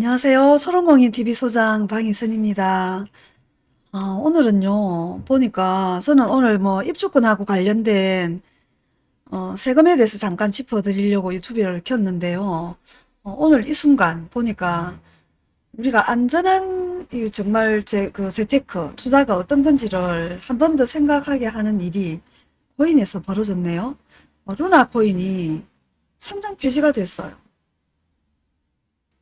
안녕하세요. 초롱공인 소장 방희선입니다. 아, 오늘은요, 보니까 저는 오늘 뭐 입주권하고 관련된 어, 세금에 대해서 잠깐 짚어드리려고 유튜브를 켰는데요. 어, 오늘 이 순간 보니까 우리가 안전한 이 정말 제 그 재테크 투자가 어떤 건지를 한 번 더 생각하게 하는 일이 코인에서 벌어졌네요. 어, 루나 코인이 상장 폐지가 됐어요.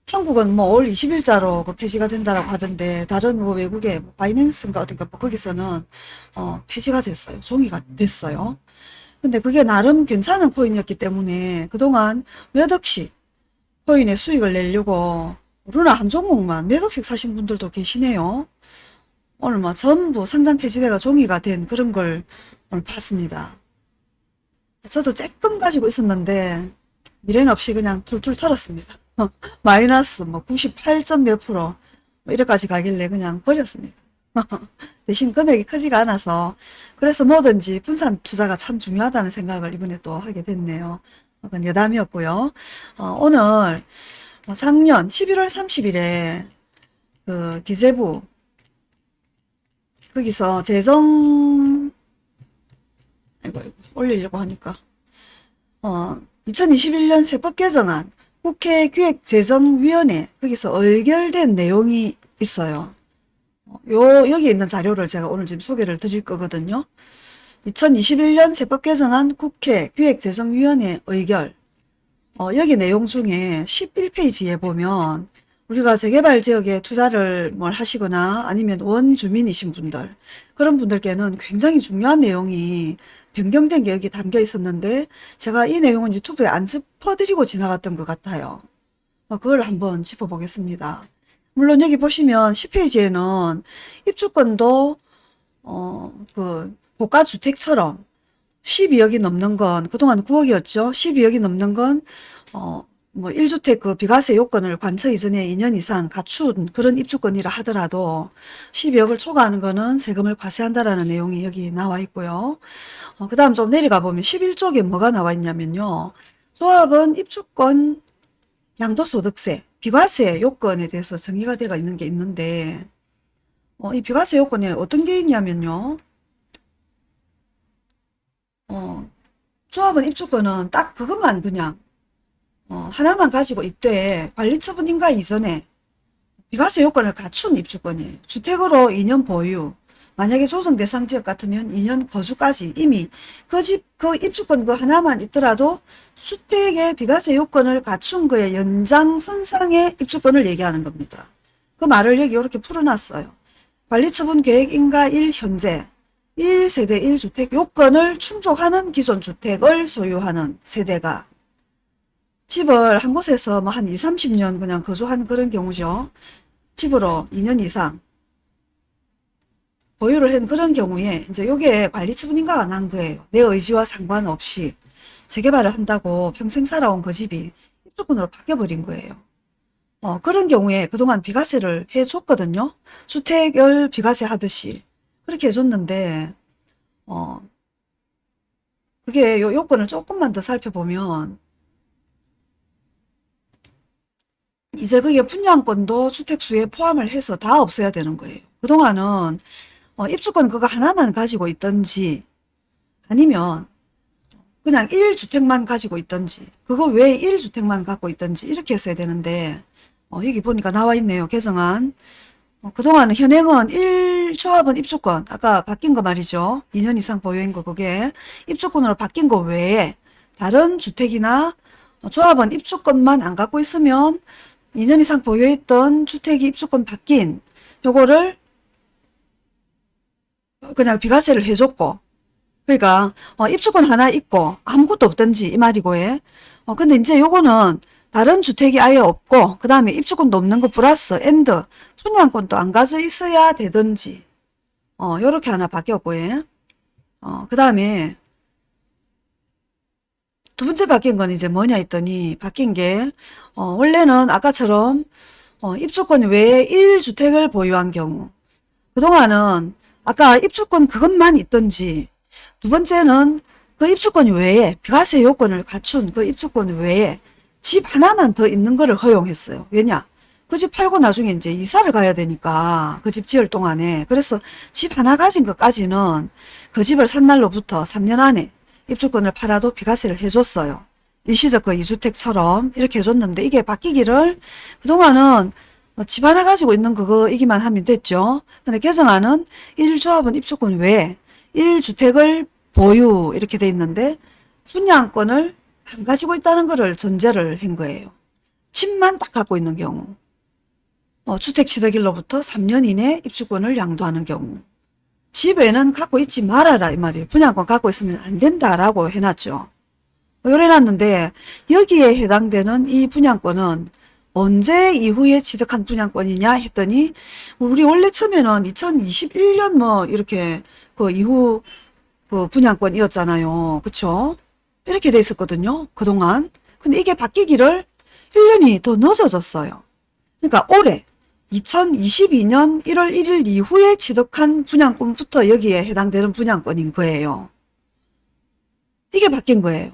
한국은 뭐 올 20일자로 그 폐지가 된다라고 하던데 다른 뭐 외국의 뭐 바이낸스인가 어딘가 뭐 거기서는 어 폐지가 됐어요. 종이가 됐어요. 근데 그게 나름 괜찮은 코인이었기 때문에 그동안 몇 억씩 코인의 수익을 내려고 루나 한 종목만 몇 억씩 사신 분들도 계시네요. 오늘 뭐 전부 상장 폐지대가 종이가 된 그런 걸 오늘 봤습니다. 저도 조금 가지고 있었는데 미련 없이 그냥 툴툴 털었습니다. 마이너스 뭐 98점 몇 프로 뭐 이래까지 가길래 그냥 버렸습니다. 대신 금액이 크지가 않아서 그래서 뭐든지 분산 투자가 참 중요하다는 생각을 이번에 또 하게 됐네요. 그건 여담이었고요. 어, 오늘 작년 11월 30일에 그 기재부 거기서 재정 아이고, 아이고 올리려고 하니까 어 2021년 세법 개정안 국회 기획재정위원회 거기서 의결된 내용이 있어요. 요 여기 있는 자료를 제가 오늘 지금 소개를 드릴 거거든요. 2021년 세법 개정안 국회 기획재정위원회 의결 어, 여기 내용 중에 11페이지에 보면 우리가 재개발 지역에 투자를 뭘 하시거나 아니면 원주민이신 분들 그런 분들께는 굉장히 중요한 내용이 변경된 게 여기 담겨 있었는데 제가 이 내용은 유튜브에 안 짚어드리고 지나갔던 것 같아요. 어, 그걸 한번 짚어보겠습니다. 물론 여기 보시면 10페이지에는 입주권도 어, 그 고가주택처럼 12억이 넘는 건 그동안 9억이었죠. 12억이 넘는 건 어, 뭐 1주택 그 비과세 요건을 관처 이전에 2년 이상 갖춘 그런 입주권이라 하더라도 12억을 초과하는 거는 세금을 과세한다라는 내용이 여기 나와 있고요. 어, 그 다음 좀 내려가 보면 11쪽에 뭐가 나와 있냐면요. 조합은 입주권 양도소득세, 비과세 요건에 대해서 정의가 되어 있는 게 있는데 어, 이 비과세 요건에 어떤 게 있냐면요. 어, 조합은 입주권은 딱 그것만 그냥 어, 하나만 가지고 있되 관리처분인가 이전에 비과세 요건을 갖춘 입주권이에요. 주택으로 2년 보유, 만약에 조성 대상 지역 같으면 2년 거주까지 이미 그 집, 그 입주권 그 하나만 있더라도 주택의 비과세 요건을 갖춘 거에 연장선상의 입주권을 얘기하는 겁니다. 그 말을 여기 이렇게 풀어놨어요. 관리처분 계획인가 1 현재 1세대 1주택 요건을 충족하는 기존 주택을 소유하는 세대가 집을 한 곳에서 뭐 한 2, 30년 그냥 거주한 그런 경우죠. 집으로 2년 이상 보유를 한 그런 경우에 이제 요게 관리 처분인가가 난 거예요. 내 의지와 상관없이 재개발을 한다고 평생 살아온 그 집이 입주권으로 바뀌어버린 거예요. 어, 그런 경우에 그동안 비과세를 해줬거든요. 주택을 비과세 하듯이 그렇게 해줬는데 어, 그게 요 요건을 조금만 더 살펴보면 이제 그게 분양권도 주택수에 포함을 해서 다 없어야 되는 거예요. 그동안은 어, 입주권 그거 하나만 가지고 있던지 아니면 그냥 1주택만 가지고 있던지 그거 외에 1주택만 갖고 있던지 이렇게 했어야 되는데 어, 여기 보니까 나와 있네요. 개정안. 어, 그동안 현행은 1조합은 입주권 아까 바뀐 거 말이죠. 2년 이상 보유인 거 그게 입주권으로 바뀐 거 외에 다른 주택이나 어, 조합은 입주권만 안 갖고 있으면 2년 이상 보유했던 주택이 입주권 바뀐 요거를 그냥 비과세를 해줬고 그러니까 어, 입주권 하나 있고 아무것도 없던지 이 말이고 예. 어, 근데 이제 요거는 다른 주택이 아예 없고 그 다음에 입주권도 없는 거 플러스 and 분양권도 안 가져 있어야 되든지 어 요렇게 하나 바뀌었고 예. 어, 그 다음에 두 번째 바뀐 건 이제 뭐냐 했더니 바뀐 게 어, 원래는 아까처럼 어, 입주권 외에 1주택을 보유한 경우 그동안은 아까 입주권 그것만 있던지 두 번째는 그 입주권 외에 비과세 요건을 갖춘 그 입주권 외에 집 하나만 더 있는 것을 허용했어요. 왜냐? 그 집 팔고 나중에 이제 이사를 가야 되니까 그 집 지을 동안에 그래서 집 하나 가진 것까지는 그 집을 산 날로부터 3년 안에 입주권을 팔아도 비과세를 해줬어요. 일시적 그 2주택처럼 이렇게 해줬는데 이게 바뀌기를 그동안은 어, 집 하나 가지고 있는 그거이기만 하면 됐죠. 근데 개정안은 1조합은 입주권 외에 1주택을 보유 이렇게 돼 있는데 분양권을 안 가지고 있다는 거를 전제를 한 거예요. 집만 딱 갖고 있는 경우 어, 주택 취득일로부터 3년 이내 입주권을 양도하는 경우 집에는 갖고 있지 말아라 이 말이에요. 분양권 갖고 있으면 안 된다라고 해놨죠. 요래놨는데 여기에 해당되는 이 분양권은 언제 이후에 취득한 분양권이냐 했더니 우리 원래 처음에는 2021년 뭐 이렇게 그 이후 그 분양권이었잖아요. 그쵸? 이렇게 돼 있었거든요. 그동안. 근데 이게 바뀌기를 1년이 더 늦어졌어요. 그러니까 올해 2022년 1월 1일 이후에 취득한 분양권부터 여기에 해당되는 분양권인 거예요. 이게 바뀐 거예요.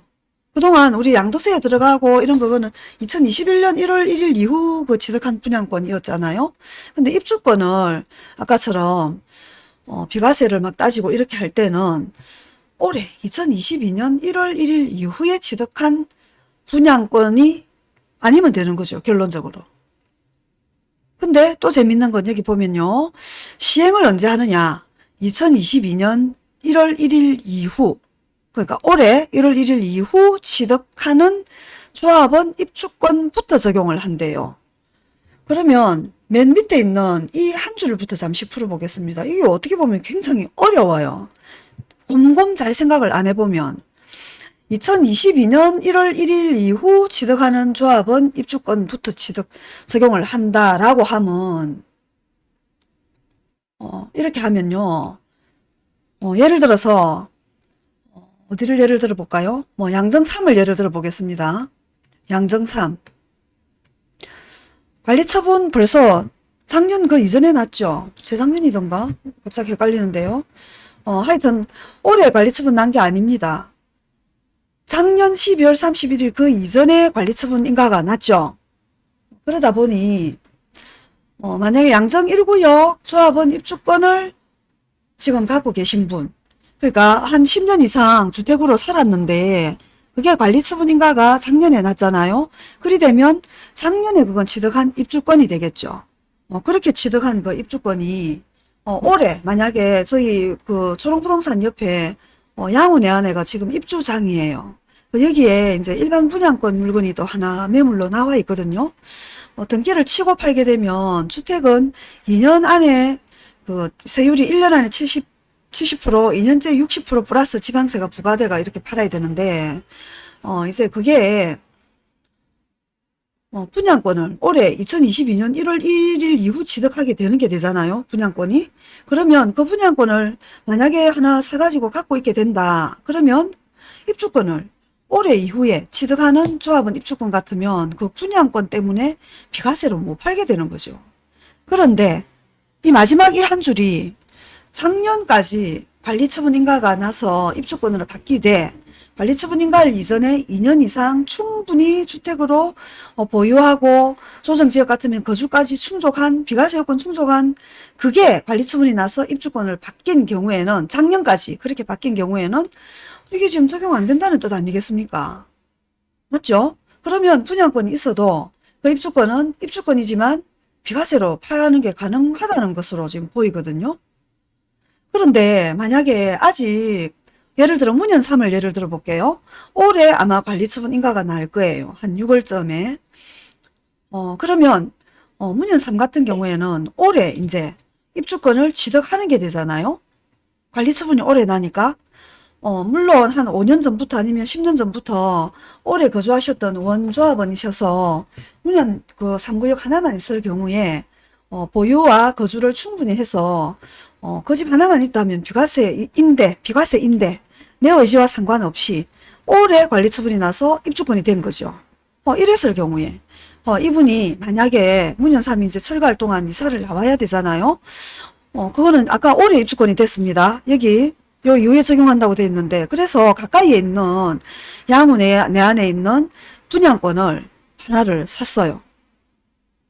그동안 우리 양도세에 들어가고 이런 부분은 2021년 1월 1일 이후 그 취득한 분양권이었잖아요. 근데 입주권을 아까처럼 어, 비과세를 막 따지고 이렇게 할 때는 올해 2022년 1월 1일 이후에 취득한 분양권이 아니면 되는 거죠. 결론적으로. 근데 또 재밌는 건 여기 보면요. 시행을 언제 하느냐. 2022년 1월 1일 이후 그러니까 올해 1월 1일 이후 취득하는 조합원 입주권부터 적용을 한대요. 그러면 맨 밑에 있는 이 한 줄부터 잠시 풀어보겠습니다. 이게 어떻게 보면 굉장히 어려워요. 곰곰 잘 생각을 안 해보면 2022년 1월 1일 이후 취득하는 조합은 입주권부터 취득 적용을 한다라고 하면 어, 이렇게 하면요. 어, 예를 들어서 어, 어디를 예를 들어 볼까요? 뭐 양정 3을 예를 들어 보겠습니다. 양정 3 관리처분 벌써 작년 그 이전에 났죠. 재작년이던가 갑자기 헷갈리는데요. 어, 하여튼 올해 관리처분 난 게 아닙니다. 작년 12월 31일 그 이전에 관리처분 인가가 났죠. 그러다 보니 어, 만약에 양정 1구역 조합원 입주권을 지금 갖고 계신 분 그러니까 한 10년 이상 주택으로 살았는데 그게 관리처분 인가가 작년에 났잖아요. 그리 되면 작년에 그건 취득한 입주권이 되겠죠. 어, 그렇게 취득한 그 입주권이 어, 올해 만약에 저희 그 초롱부동산 옆에 어, 양우 내한애가 지금 입주장이에요. 그 여기에 이제 일반 분양권 물건이 또 하나 매물로 나와 있거든요. 어, 등기를 치고 팔게 되면 주택은 2년 안에 그 세율이 1년 안에 70, 70% 2년째 60% 플러스 지방세가 부과돼가 이렇게 팔아야 되는데 어 이제 그게 어, 분양권을 올해 2022년 1월 1일 이후 취득하게 되는 게 되잖아요. 분양권이. 그러면 그 분양권을 만약에 하나 사가지고 갖고 있게 된다. 그러면 입주권을 올해 이후에 취득하는 조합원 입주권 같으면 그 분양권 때문에 비과세로 못 팔게 되는 거죠. 그런데 이 마지막 이 한 줄이 작년까지 관리처분 인가가 나서 입주권으로 바뀌되 관리처분 인가를 이전에 2년 이상 충분히 주택으로 어, 보유하고 조정지역 같으면 거주까지 충족한 비과세 요건 충족한 그게 관리처분이 나서 입주권을 바뀐 경우에는 작년까지 그렇게 바뀐 경우에는 이게 지금 적용 안 된다는 뜻 아니겠습니까? 맞죠? 그러면 분양권이 있어도 그 입주권은 입주권이지만 비과세로 파는 게 가능하다는 것으로 지금 보이거든요. 그런데 만약에 아직 예를 들어 문현 3을 예를 들어 볼게요. 올해 아마 관리처분 인가가 날 거예요. 한 6월쯤에. 어, 그러면 어, 문현 3 같은 경우에는 올해 이제 입주권을 취득하는 게 되잖아요. 관리처분이 올해 나니까 어, 물론 한 5년 전부터 아니면 10년 전부터 오래 거주하셨던 원조합원이셔서 문현 그 3구역 하나만 있을 경우에 어, 보유와 거주를 충분히 해서 어, 그 집 하나만 있다면 비과세인데 비과세인데 내 의지와 상관없이 올해 관리 처분이 나서 입주권이 된 거죠. 어, 이랬을 경우에 어, 이분이 만약에 문현삼이 이제 철거할 동안 이사를 나와야 되잖아요. 어, 그거는 아까 올해 입주권이 됐습니다. 여기 요 이후에 적용한다고 돼 있는데 그래서 가까이에 있는 내, 내 안에 있는 분양권을 하나를 샀어요.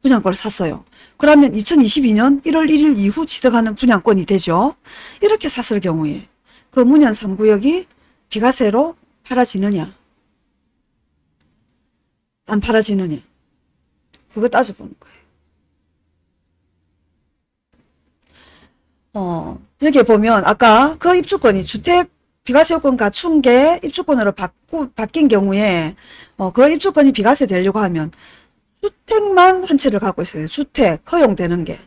분양권을 샀어요. 그러면 2022년 1월 1일 이후 취득하는 분양권이 되죠. 이렇게 샀을 경우에 그 문현 3구역이 비과세로 팔아지느냐 안 팔아지느냐 그거 따져보는 거예요. 어, 여기 보면 아까 그 입주권이 주택 비과세 요건 갖춘 게 입주권으로 바꾸, 바뀐 경우에 어, 그 입주권이 비과세 되려고 하면 주택만 한 채를 갖고 있어요. 주택 허용되는 게.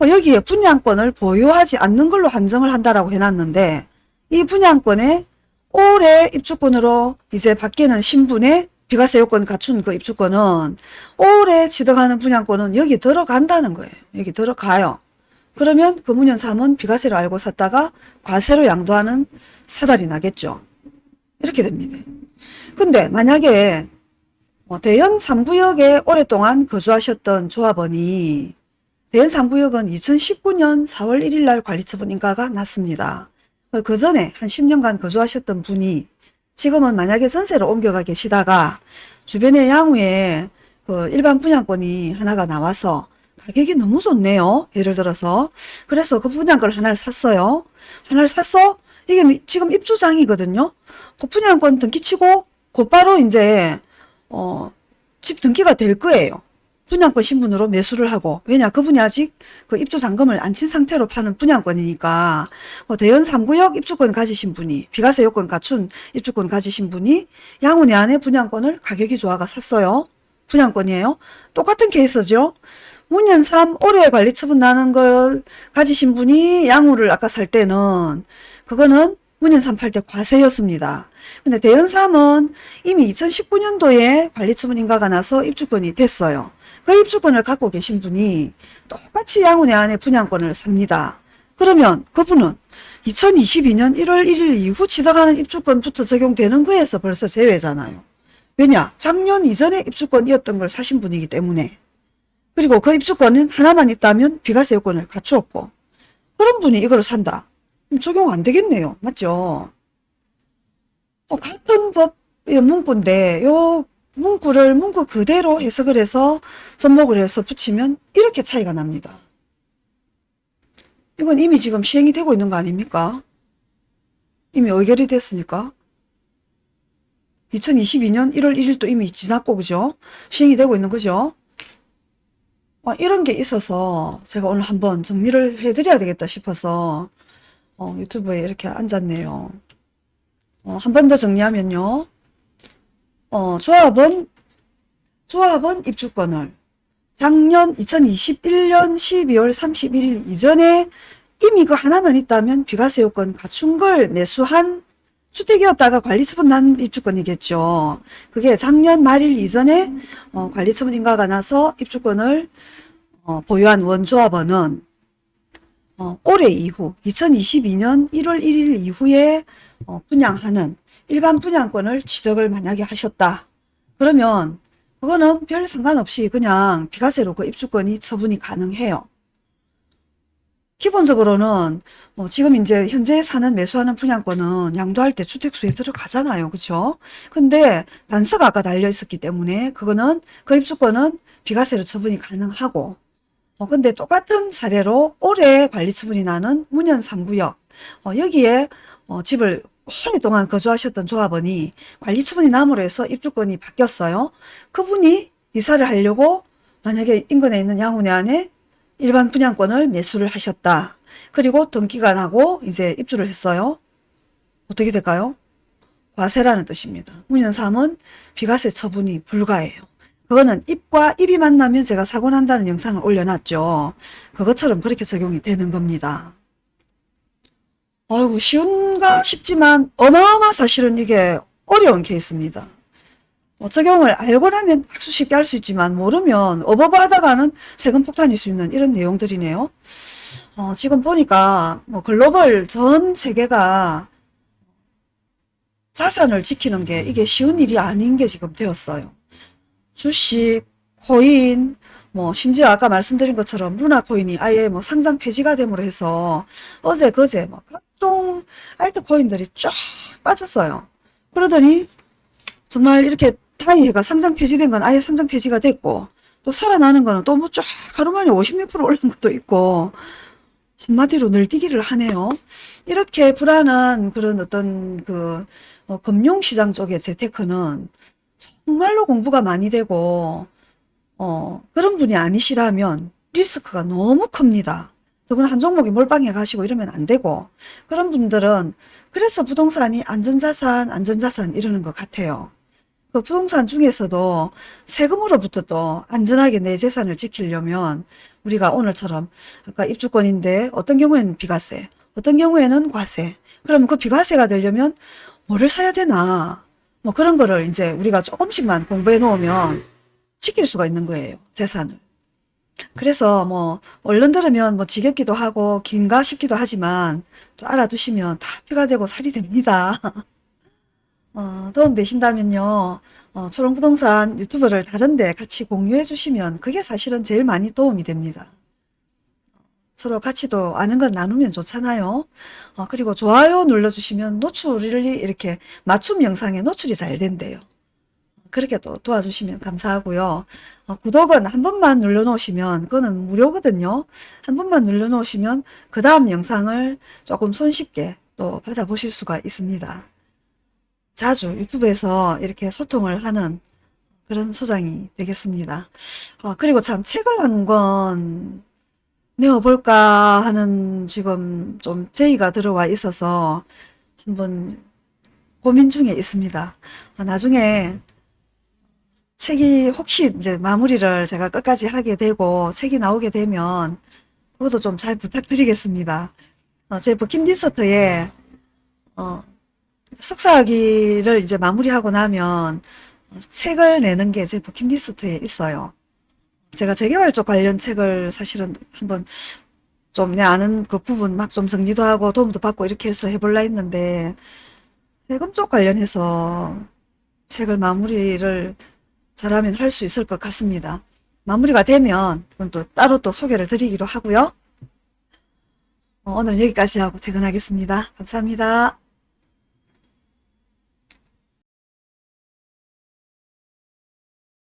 어, 여기에 분양권을 보유하지 않는 걸로 한정을 한다라고 해놨는데 이 분양권에 올해 입주권으로 이제 바뀌는 신분의 비과세 요건 갖춘 그 입주권은 올해 취득하는 분양권은 여기 들어간다는 거예요. 여기 들어가요. 그러면 그 문현 3은 비과세로 알고 샀다가 과세로 양도하는 사달이 나겠죠. 이렇게 됩니다. 근데 만약에 어, 대연 3구역에 오랫동안 거주하셨던 조합원이 대연 3구역은 2019년 4월 1일 날 관리처분 인가가 났습니다. 그 전에 한 10년간 거주하셨던 분이 지금은 만약에 전세로 옮겨가 계시다가 주변의 양우에 그 일반 분양권이 하나가 나와서 가격이 너무 좋네요. 예를 들어서. 그래서 그 분양권을 하나를 샀어요. 하나를 샀어? 이게 지금 입주장이거든요. 그 분양권 등기 치고 곧바로 이제 어, 집 등기가 될 거예요. 분양권 신분으로 매수를 하고 왜냐 그분이 아직 그 입주 잔금을 안 친 상태로 파는 분양권이니까 뭐 대연 3구역 입주권 가지신 분이 비과세 요건 갖춘 입주권 가지신 분이 양운의 안에 분양권을 가격이 좋아가 샀어요. 분양권이에요. 똑같은 케이스죠. 문연 3 올해 관리 처분 나는 걸 가지신 분이 양우를 아까 살 때는 그거는 문연 3팔 때 과세였습니다. 근데 대연 3은 이미 2019년도에 관리 처분 인가가 나서 입주권이 됐어요. 그 입주권을 갖고 계신 분이 똑같이 양운의 안에 분양권을 삽니다. 그러면 그분은 2022년 1월 1일 이후 취득하는 입주권부터 적용되는 거에서 벌써 제외잖아요. 왜냐? 작년 이전에 입주권이었던 걸 사신 분이기 때문에 그리고 그 입주권은 하나만 있다면 비과세 요건을 갖추었고 그런 분이 이걸 산다. 그럼 적용 안 되겠네요. 맞죠? 어, 같은 법의 문구인데 요 문구를 문구 그대로 해석을 해서 접목을 해서 붙이면 이렇게 차이가 납니다. 이건 이미 지금 시행이 되고 있는 거 아닙니까? 이미 의결이 됐으니까. 2022년 1월 1일도 이미 지났고 그죠? 시행이 되고 있는 거죠? 어, 이런 게 있어서 제가 오늘 한번 정리를 해드려야 되겠다 싶어서 어, 유튜브에 이렇게 앉았네요. 어, 한 번 더 정리하면요. 어, 조합은 조합은 입주권을 작년 2021년 12월 31일 이전에 이미 그 하나만 있다면 비과세 요건 갖춘 걸 매수한 주택이었다가 관리처분 난 입주권이겠죠. 그게 작년 말일 이전에 어, 관리처분 인가가 나서 입주권을 어, 보유한 원조합원은 어, 올해 이후 2022년 1월 1일 이후에 어, 분양하는 일반 분양권을 취득을 만약에 하셨다. 그러면 그거는 별 상관없이 그냥 비과세로 그 입주권이 처분이 가능해요. 기본적으로는 어, 지금 이제 현재 사는 매수하는 분양권은 양도할 때 주택수에 들어가잖아요. 그렇죠? 근데 단서가 아까 달려 있었기 때문에 그거는 그 입주권은 비과세로 처분이 가능하고 어, 근데 똑같은 사례로 올해 관리 처분이 나는 문현 3구역 어, 여기에 어, 집을 오랫동안 거주하셨던 조합원이 관리 처분이 남으로 해서 입주권이 바뀌었어요. 그분이 이사를 하려고 만약에 인근에 있는 양운의 안에 일반 분양권을 매수를 하셨다. 그리고 등기가 나고 이제 입주를 했어요. 어떻게 될까요? 과세라는 뜻입니다. 문현 3은 비과세 처분이 불가해요. 그거는 입과 입이 만나면 제가 사고 난다는 영상을 올려놨죠. 그것처럼 그렇게 적용이 되는 겁니다. 아이고 쉬운가 싶지만 어마어마 사실은 이게 어려운 케이스입니다. 뭐 적용을 알고 나면 아주 쉽게 할 수 있지만 모르면 어버버하다가는 세금 폭탄일 수 있는 이런 내용들이네요. 어, 지금 보니까 뭐 글로벌 전 세계가 자산을 지키는 게 이게 쉬운 일이 아닌 게 지금 되었어요. 주식, 코인, 뭐 심지어 아까 말씀드린 것처럼 루나 코인이 아예 뭐 상장 폐지가 됨으로 해서 어제 그제 뭐 각종 알트 코인들이 쫙 빠졌어요. 그러더니 정말 이렇게 타이해가 상장 폐지된 건 아예 상장 폐지가 됐고 또또 살아나는 거는 또 뭐 쫙 하루 만에 50몇 프로 올른 것도 있고 한마디로 늘뛰기를 하네요. 이렇게 불안한 그런 어떤 그 어, 금융시장 쪽의 재테크는 정말로 공부가 많이 되고 어, 그런 분이 아니시라면 리스크가 너무 큽니다. 더구나 한 종목에 몰빵해 가시고 이러면 안 되고 그런 분들은 그래서 부동산이 안전자산 안전자산 이러는 것 같아요. 그 부동산 중에서도 세금으로부터 또 안전하게 내 재산을 지키려면 우리가 오늘처럼 아까 입주권인데 어떤 경우에는 비과세 어떤 경우에는 과세. 그러면 그 비과세가 되려면 뭐를 사야 되나? 뭐 그런 거를 이제 우리가 조금씩만 공부해 놓으면 지킬 수가 있는 거예요 재산을. 그래서 뭐 얼른 들으면 뭐 지겹기도 하고 긴가 싶기도 하지만 또 알아두시면 다 피가 되고 살이 됩니다. 어, 도움 되신다면요. 어, 초롱부동산 유튜브를 다른데 같이 공유해 주시면 그게 사실은 제일 많이 도움이 됩니다. 서로 또 아는 건 나누면 좋잖아요. 어, 그리고 좋아요 눌러주시면 노출이 이렇게 맞춤 영상에 노출이 잘 된대요. 그렇게 또 도와주시면 감사하고요. 어, 구독은 한 번만 눌러놓으시면 그거는 무료거든요. 한 번만 눌러놓으시면 그 다음 영상을 조금 손쉽게 또 받아보실 수가 있습니다. 자주 유튜브에서 이렇게 소통을 하는 그런 소장이 되겠습니다. 어, 그리고 참 책을 한 권 내어볼까 하는 지금 좀 제의가 들어와 있어서 한번 고민 중에 있습니다. 어, 나중에 책이 혹시 이제 마무리를 제가 끝까지 하게 되고 책이 나오게 되면 그것도 좀 잘 부탁드리겠습니다. 어, 제 버킷리스트에 어, 석사학위를 이제 마무리하고 나면 책을 내는 게 제 버킷리스트에 있어요. 제가 재개발 쪽 관련 책을 사실은 한번 좀 내 아는 그 부분 막 좀 정리도 하고 도움도 받고 이렇게 해서 해볼라 했는데 세금 쪽 관련해서 책을 마무리를 잘하면 할 수 있을 것 같습니다. 마무리가 되면 그건 또 따로 또 소개를 드리기로 하고요. 어, 오늘은 여기까지 하고 퇴근하겠습니다. 감사합니다.